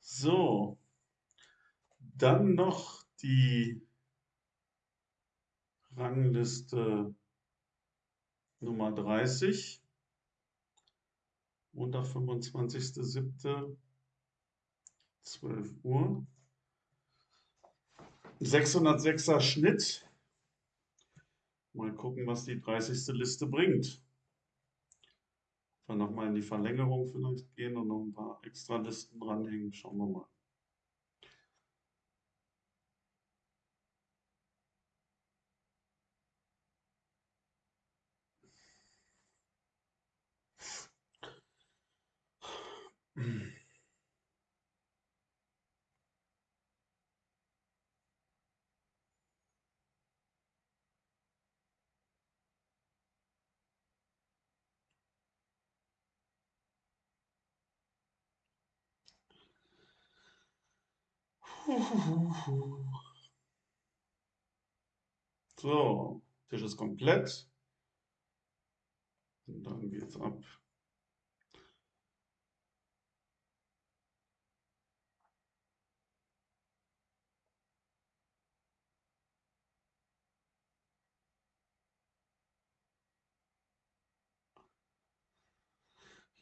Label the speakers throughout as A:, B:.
A: So, dann noch die Rangliste Nummer 30. Montag, 25.07. 12 Uhr. 606er Schnitt. Mal gucken, was die 30. Liste bringt. Dann nochmal in die Verlängerung vielleicht gehen und noch ein paar extra Listen dranhängen. Schauen wir mal. So, Tisch ist komplett. Und dann geht's ab.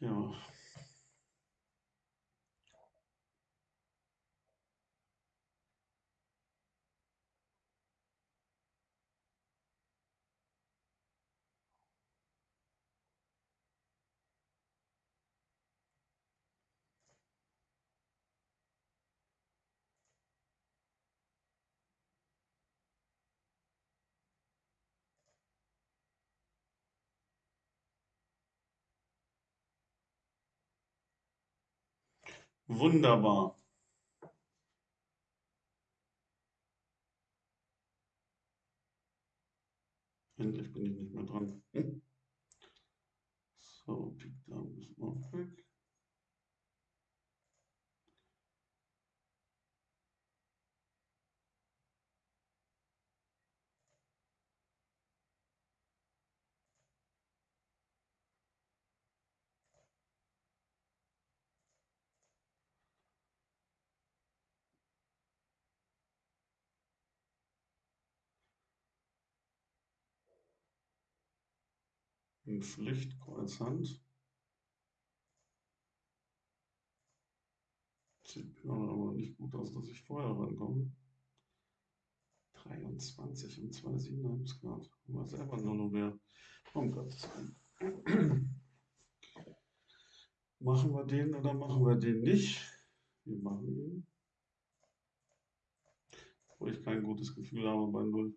A: Ja. Wunderbar. Endlich bin ich nicht mehr dran. Hm. So, Dame ist auch weg. In Pflicht, Kreuzhand. Sieht aber nicht gut aus, dass ich vorher rankomme. 23 und 2 7 haben es gerade. War selber nur noch mehr. Um Gottes Willen. Machen wir den oder machen wir den nicht? Wir machen ihn. Wo ich kein gutes Gefühl habe bei 0.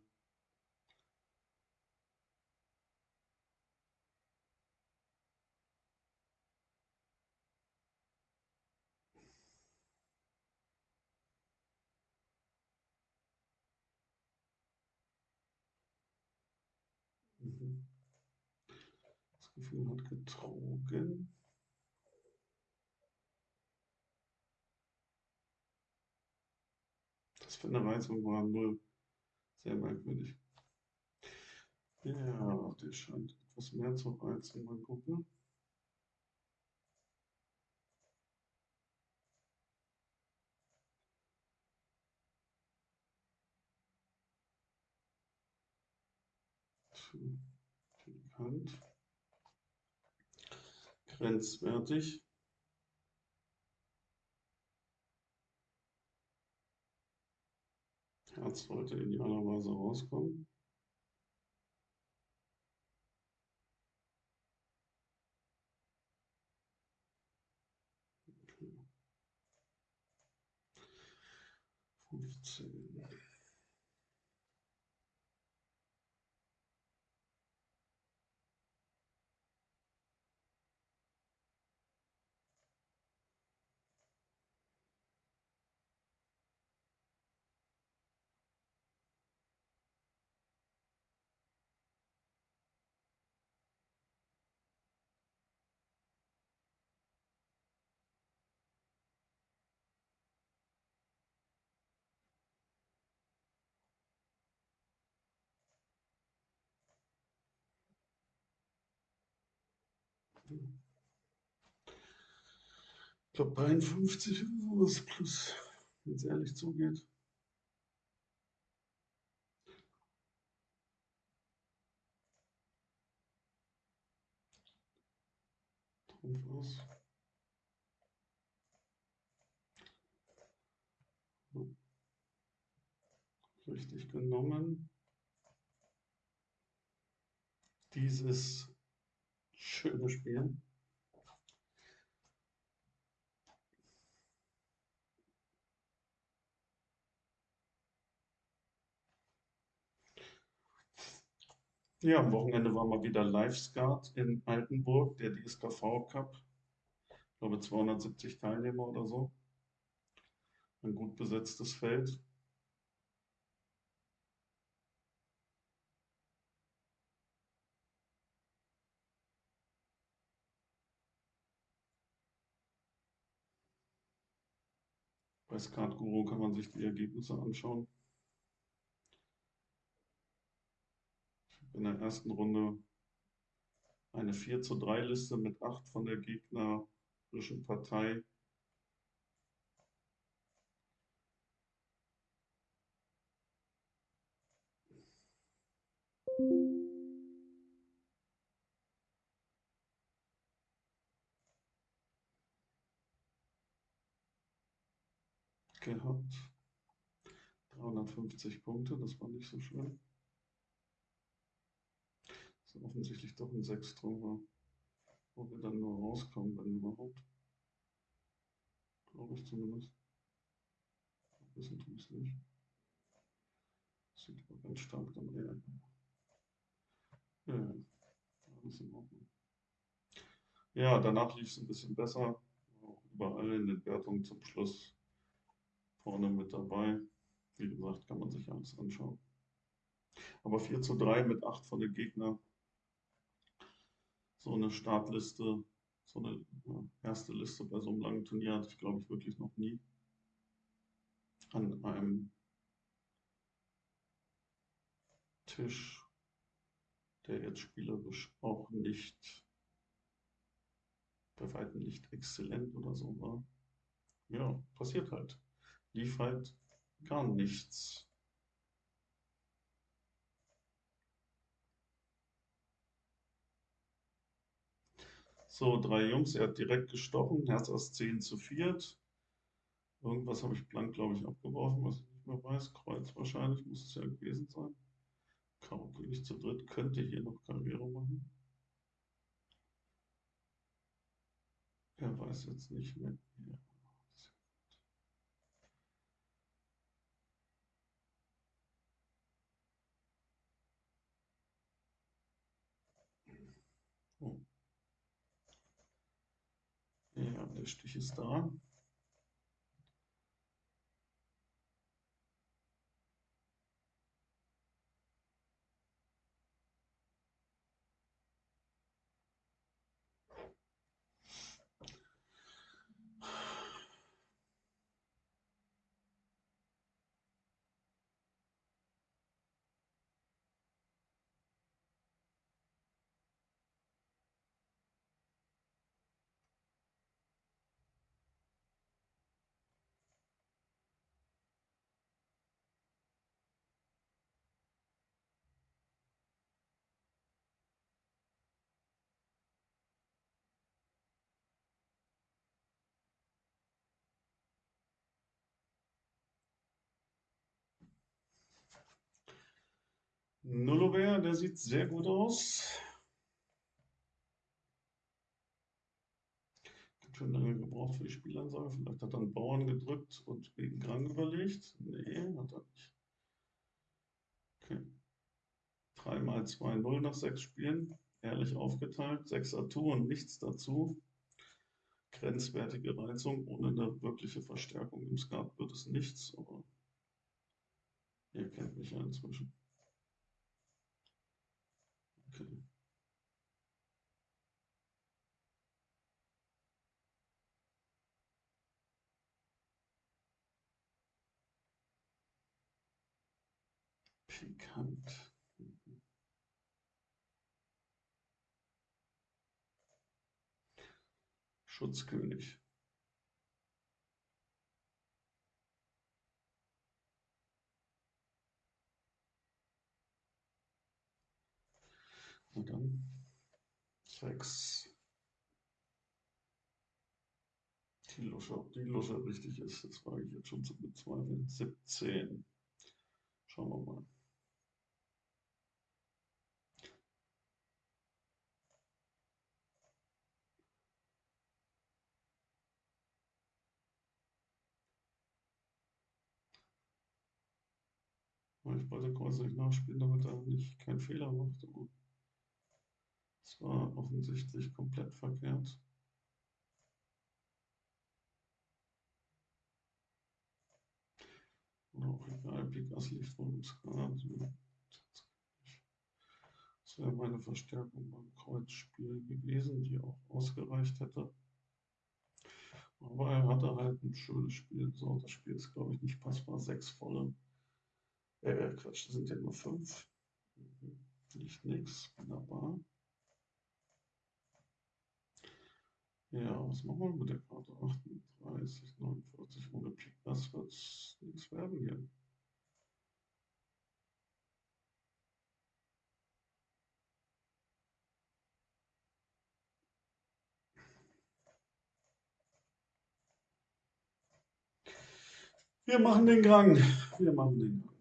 A: Das Gefühl hat getrogen. Das finde ich jetzt irgendwo am Null. Sehr merkwürdig. Ja, der scheint etwas mehr zu reizen. Mal gucken. Bekannt. Grenzwertig. Herz sollte idealerweise rauskommen. Fünfzehn. Ich glaube 53 oder so. Kurs plus, wenn es ehrlich zugeht. Aus. Richtig genommen. Dieses schöne Spiel. Ja, am Wochenende war mal wieder Live-Skat in Altenburg, der DSKV Cup. Ich glaube 270 Teilnehmer oder so. Ein gut besetztes Feld. Bei Skat Guru kann man sich die Ergebnisse anschauen. in der ersten Runde eine 4 zu 3 Liste mit 8 von der gegnerischen Partei. Gehabt. 350 Punkte, das war nicht so schön offensichtlich doch ein Sechstrom war, wo wir dann nur rauskommen, wenn überhaupt. Glaube ich zumindest. Wissen tue ich nicht. Sieht aber ganz stark dann eher. Ja, alles in Ordnung. Ja, danach lief es ein bisschen besser. Auch überall in den Wertungen zum Schluss vorne mit dabei. Wie gesagt, kann man sich alles anschauen. Aber 4 zu 3 mit 8 von den Gegnern so eine Startliste, so eine erste Liste bei so einem langen Turnier hatte ich, glaube ich, wirklich noch nie. An einem Tisch, der jetzt spielerisch auch nicht, bei weitem nicht exzellent oder so war. Ja, passiert halt. Lief halt gar nichts. So, drei Jungs, er hat direkt gestochen, Herz Ass 10 zu 4. Irgendwas habe ich blank, glaube ich, abgeworfen, was ich nicht mehr weiß. Kreuz wahrscheinlich, muss es ja gewesen sein. Karo König zu dritt könnte hier noch Karriere machen. Er weiß jetzt nicht mehr. Ja. Oh. Ja, der Stich ist da. Nullover, der sieht sehr gut aus. Ganz schön lange gebraucht für die Spielansage. Vielleicht hat er einen Bauern gedrückt und gegen Grang überlegt. Nee, hat er nicht. Okay. 3 mal 2, 0 nach 6 Spielen. Ehrlich aufgeteilt. 6er Tour und nichts dazu. Grenzwertige Reizung. Ohne eine wirkliche Verstärkung im Skat wird es nichts. Aber ihr kennt mich ja inzwischen. Okay. Pikant. Schutzkönig. Na dann. Sechs. Die Lusche, ob die Lusche richtig ist, das wage ich jetzt schon zu bezweifeln. 17. Schauen wir mal. Ich wollte Kreuz nicht nachspielen, damit er nicht keinen Fehler macht. Es war offensichtlich komplett verkehrt. Auch egal, Pik Ass liegt wohl im Skat. Das wäre meine Verstärkung beim Kreuzspiel gewesen, die auch ausgereicht hätte. Aber er hatte halt ein schönes Spiel. So, das Spiel ist, glaube ich, nicht passbar. Sechs volle. Äh, Quatsch, das sind ja nur fünf. Nicht nix. Wunderbar. Ja, was machen wir mit der Karte? 38, 49 ohne Pik. Das wird nichts werden hier. Wir machen den Gang. Wir machen den Gang.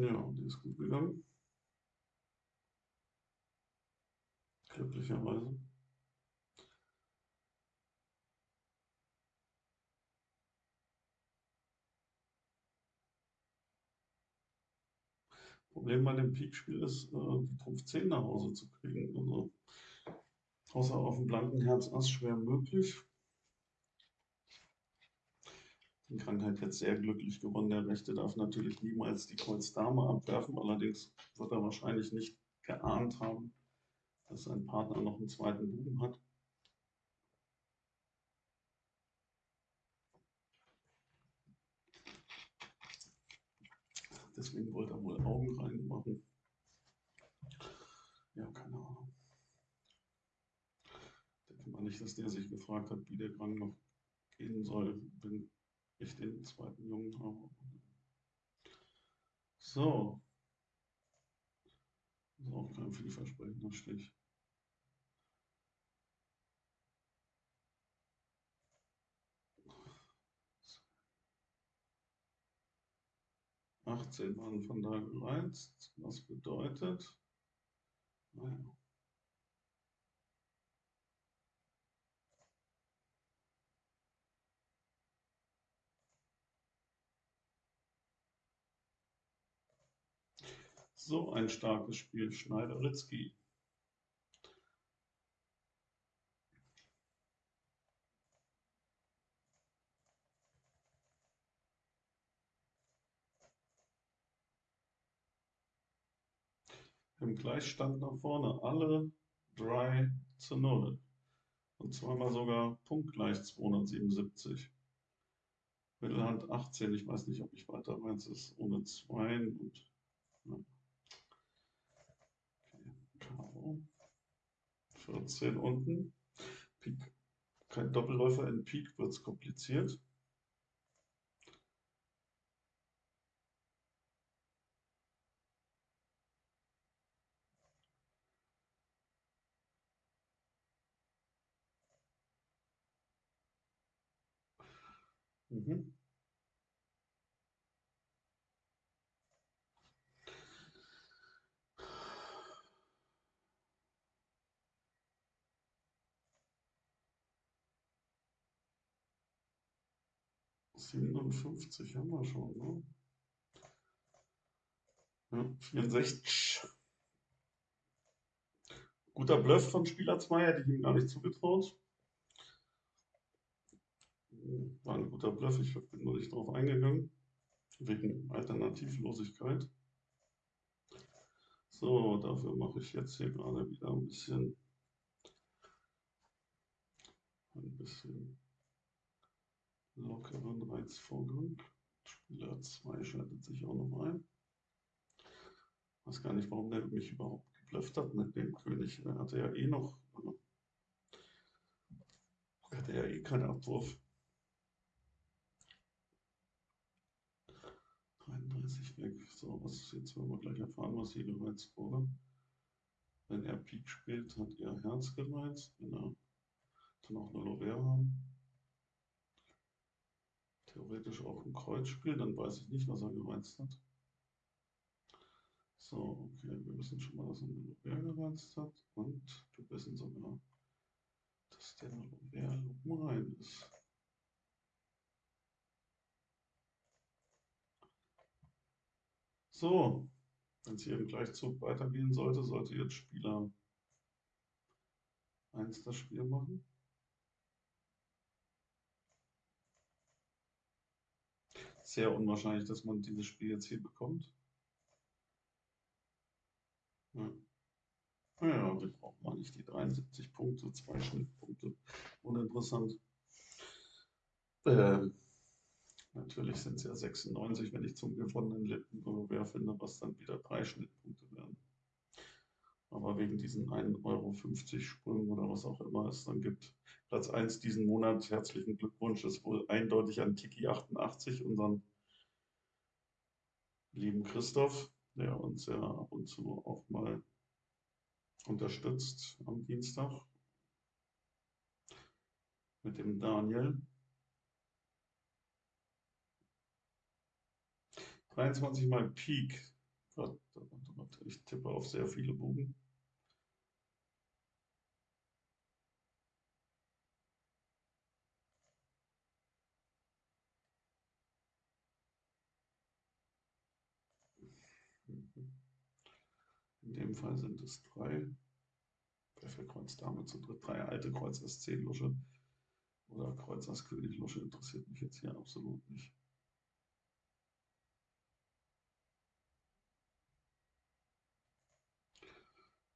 A: Ja, die ist gut gegangen. Glücklicherweise. Problem bei dem Peak-Spiel ist, äh, die Trumpf 10 nach Hause zu kriegen. Also, außer auf dem blanken Herz Ass schwer möglich. Die Krankheit jetzt sehr glücklich gewonnen. Der Rechte darf natürlich niemals die Kreuz Dame abwerfen. Allerdings wird er wahrscheinlich nicht geahnt haben, dass sein Partner noch einen zweiten Buben hat. Deswegen wollte er wohl Augen reinmachen. Ja, keine Ahnung. Ich denke mal nicht, dass der sich gefragt hat, wie der Gang noch gehen soll, wenn ich den zweiten Jungen habe. So. Das ist auch kein vielversprechender Stich. Achtzehn waren von da gereizt, was bedeutet, naja, So ein starkes Spiel, Schneider-Ritzky. Im Gleichstand nach vorne, alle drei zu null. Und zweimal sogar punktgleich 277. Mittelhand 18, ich weiß nicht, ob ich weiter weiß, ist ohne Zweien und ja. 14 unten. Pik. Kein Doppelläufer in Pik wird es kompliziert. Mhm. 57 haben wir schon, ne? Ja, 64. Guter Bluff von Spieler 2, hätte ich ihm gar nicht zugetraut. War ein guter Bluff, ich bin nur nicht drauf eingegangen. Wegen Alternativlosigkeit. So, dafür mache ich jetzt hier gerade wieder ein bisschen ein bisschen lockeren Reizvorgang. Spieler 2 schaltet sich auch noch ein. Weiß gar nicht, warum der mich überhaupt geblufft hat mit dem König. Er hatte ja eh noch. Er hatte ja eh keinen Abwurf. 33 weg. So, was jetzt werden wir gleich erfahren, was hier gereizt wurde. Wenn er Pik spielt, hat er Herz gereizt. Wenn er dann auch eine Lovere haben. Theoretisch auch ein Kreuz spielt, dann weiß ich nicht, was er gereizt hat. So, okay, wir wissen schon mal, dass er eine Lovere gereizt hat. Und wir wissen sogar, dass der Lovere Lupen rein ist. So, wenn es hier im Gleichzug weitergehen sollte, sollte jetzt Spieler 1 das Spiel machen. Sehr unwahrscheinlich, dass man dieses Spiel jetzt hier bekommt. Ja. Naja, wir brauchen mal nicht die 73 Punkte, zwei Schnittpunkte. Uninteressant. Ähm, Natürlich sind es ja 96, wenn ich zum gewonnenen Lippengewehr finde, was dann wieder drei Schnittpunkte werden. Aber wegen diesen 1,50 Euro Sprüngen oder was auch immer es dann gibt. Platz 1 diesen Monat, herzlichen Glückwunsch, ist wohl eindeutig an Tiki88, unseren lieben Christoph, der uns ja ab und zu auch mal unterstützt am Dienstag. Mit dem Daniel. 23 mal Peak. Ich tippe auf sehr viele Bogen. Dem Fall sind es drei. Wer für Kreuz Dame zu dritt? Drei alte Kreuz SC Lusche oder Kreuz Ass König Lusche interessiert mich jetzt hier absolut nicht.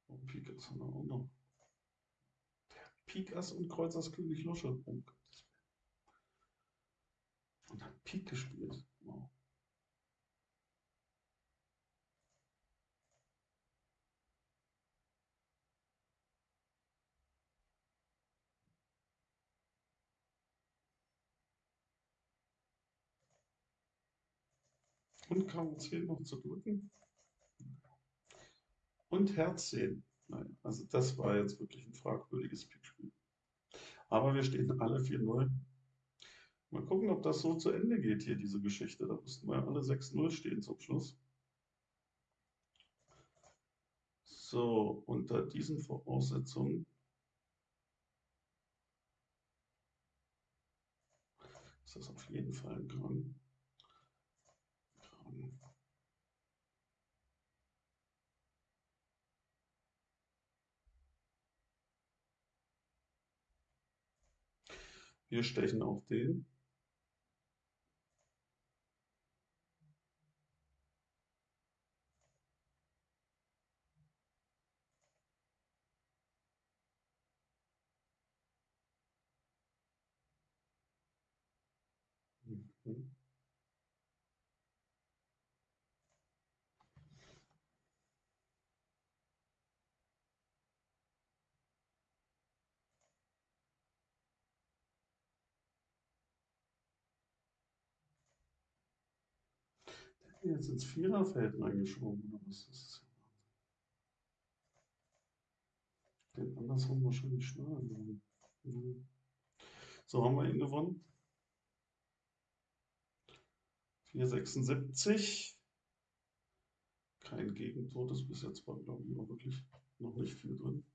A: Und Pik Ass haben wir auch noch. Pik Ass und Kreuz Ass König Lusche. Oh Und hat Pik gespielt. Wow. Und Karo 10 noch zu drücken und Herz sehen. Nein, also das war jetzt wirklich ein fragwürdiges Pickspiel. Aber wir stehen alle 4-0. Mal gucken, ob das so zu Ende geht hier, diese Geschichte. Da müssten wir alle 6-0 stehen zum Schluss. So, unter diesen Voraussetzungen ist das auf jeden Fall ein Gang. Wir stechen auf den. Mhm. Jetzt ins Viererfeld reingeschoben oder was ist das? Den andersrum wahrscheinlich schneller gewonnen. So haben wir ihn gewonnen. 476. Kein Gegentor, das bis jetzt war, glaube ich, auch wirklich noch nicht viel drin.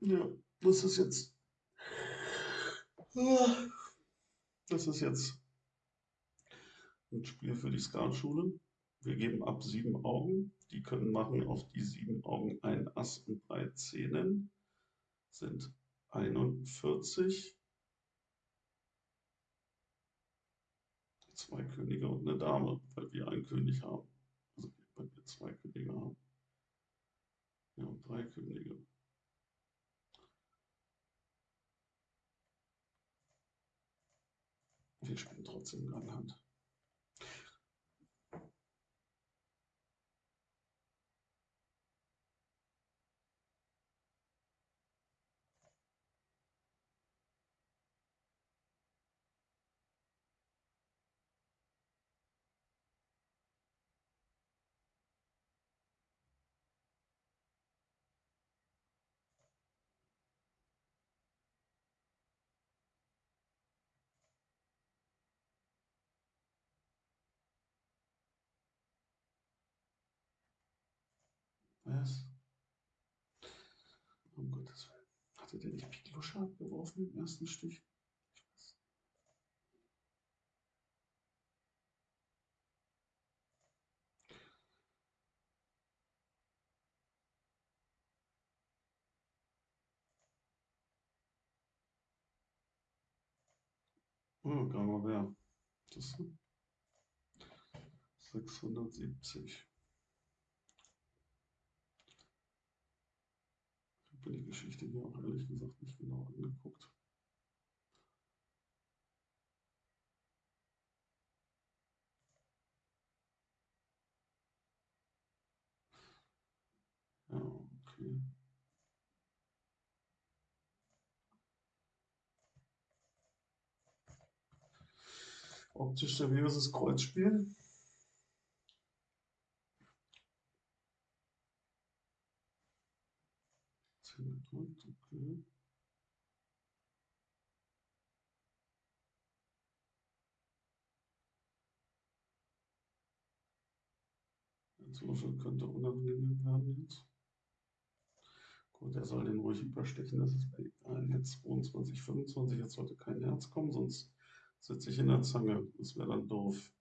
A: Ja. Das ist jetzt. Das ist jetzt ein Spiel für die Skatschule. Wir geben ab sieben Augen. Die können machen auf die sieben Augen ein Ass und drei Zähnen. Sind 41. Zwei Könige und eine Dame, weil wir einen König haben. Also weil wir zwei Könige haben. Ja, und drei Könige. Spielen trotzdem Ganghand. Was? Um Gottes Willen. Hatte der nicht Pik Lusche abgeworfen im ersten Stich? Oh, Grammaire. Das sind 670. habe die Geschichte hier auch ehrlich gesagt nicht genau angeguckt. Ja, okay. Optisch seriöses Kreuzspiel. Der Würfel könnte unangenehm werden jetzt. Gut, er soll den ruhig überstechen, das ist bei egal. Jetzt 22, 25, jetzt sollte kein Herz kommen, sonst sitze ich in der Zange. Das wäre dann doof.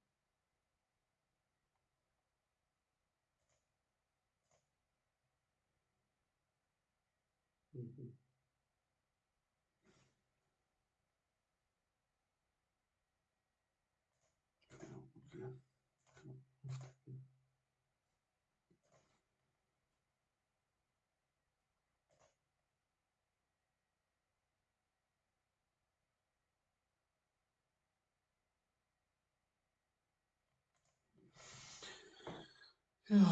A: Mhm. Ja, okay. Kann man aufdecken. Ja.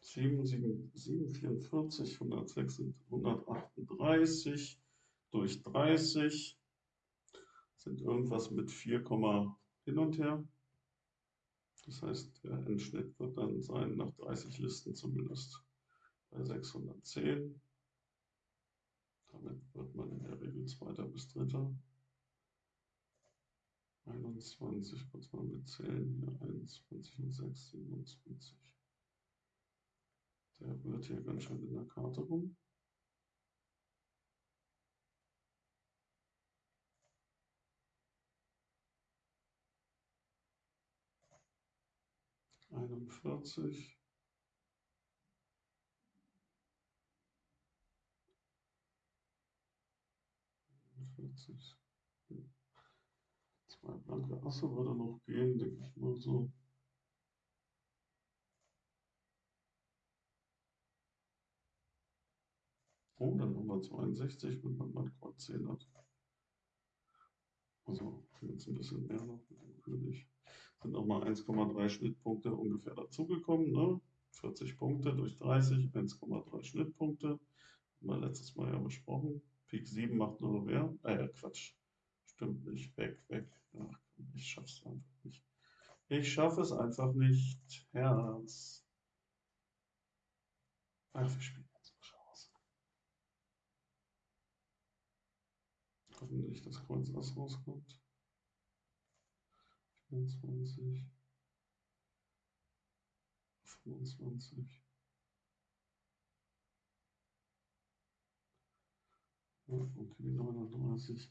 A: Sieben, sieben, sieben, vierundvierzig, hundertsechs, hundertachtunddreißig durch dreißig sind irgendwas mit 4, hin und her. Das heißt, der Endschnitt wird dann sein, nach 30 Listen zumindest, bei 610. Damit wird man in der Regel Zweiter bis Dritter. 21, kurz mal mitzählen, hier 21 und 6, 27. Der rührt hier ganz schön in der Karte rum. Einundvierzig. Einundvierzig. Zwei blanke Asse würde noch gehen, denke ich mal so. Oh, dann haben wir 62, wenn man mal Kreuz 10 hat. Also jetzt ein bisschen mehr noch mit dem König. Sind nochmal 1,3 Schnittpunkte ungefähr dazugekommen. Ne? 40 Punkte durch 30, 1,3 Schnittpunkte. Haben wir letztes Mal ja besprochen. Pik 7 macht nur wer? Äh, Quatsch. Stimmt nicht. Weg, weg. Ach, ich schaff's einfach nicht. Ich schaffe es einfach nicht. Herz. Ach, wir spielen jetzt mal Chance. Hoffentlich, dass Kreuz Ass rauskommt. 24, 25. okay, 39.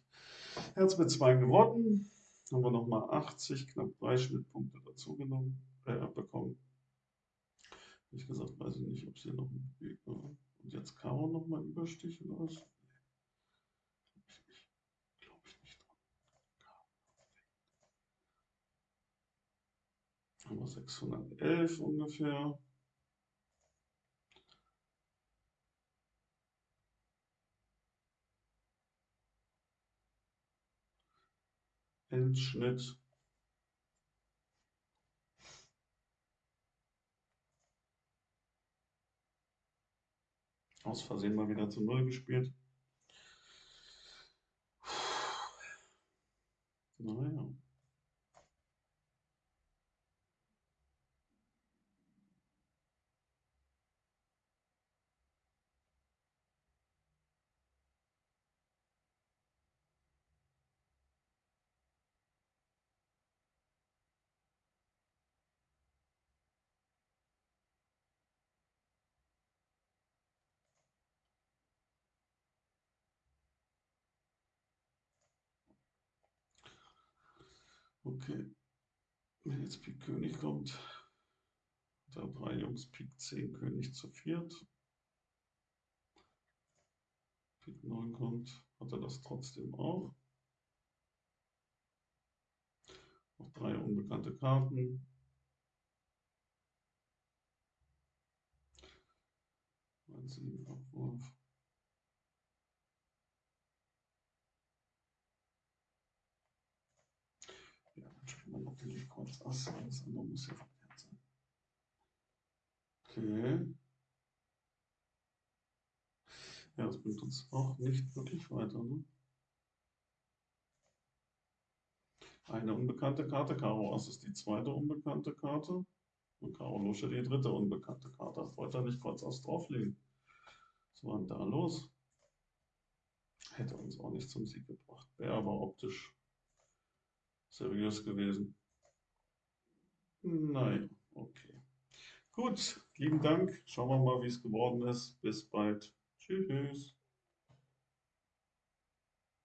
A: Herz mit 2 gewonnen. Haben wir nochmal 80, knapp 3 Schnittpunkte dazu genommen, äh, bekommen. Wie gesagt, weiß ich nicht, ob es hier noch ein Weg war. Und jetzt Karo nochmal Überstich oder was? Glaube ich nicht dran. Haben wir 611 ungefähr. Endschnitt. Aus Versehen mal wieder zu Null gespielt. Naja. Okay. Wenn jetzt Pik König kommt, da drei Jungs Pik 10 König zu viert. Pik 9 kommt, hat er das trotzdem auch. Noch drei unbekannte Karten. Ein sieben Abwurf. man natürlich kurz Ass, das andere muss ja verkehrt sein. Okay. Ja, das bringt uns auch nicht wirklich weiter. Ne? Eine unbekannte Karte, Karo Ass ist die zweite unbekannte Karte. Und Karo Lusche die dritte unbekannte Karte. Das wollte er nicht kurz Ass drauflegen. Was war denn da los? Hätte uns auch nicht zum Sieg gebracht. Wäre aber optisch seriös gewesen. Nein, okay. Gut, lieben Dank. Schauen wir mal, wie es geworden ist. Bis bald. Tschüss.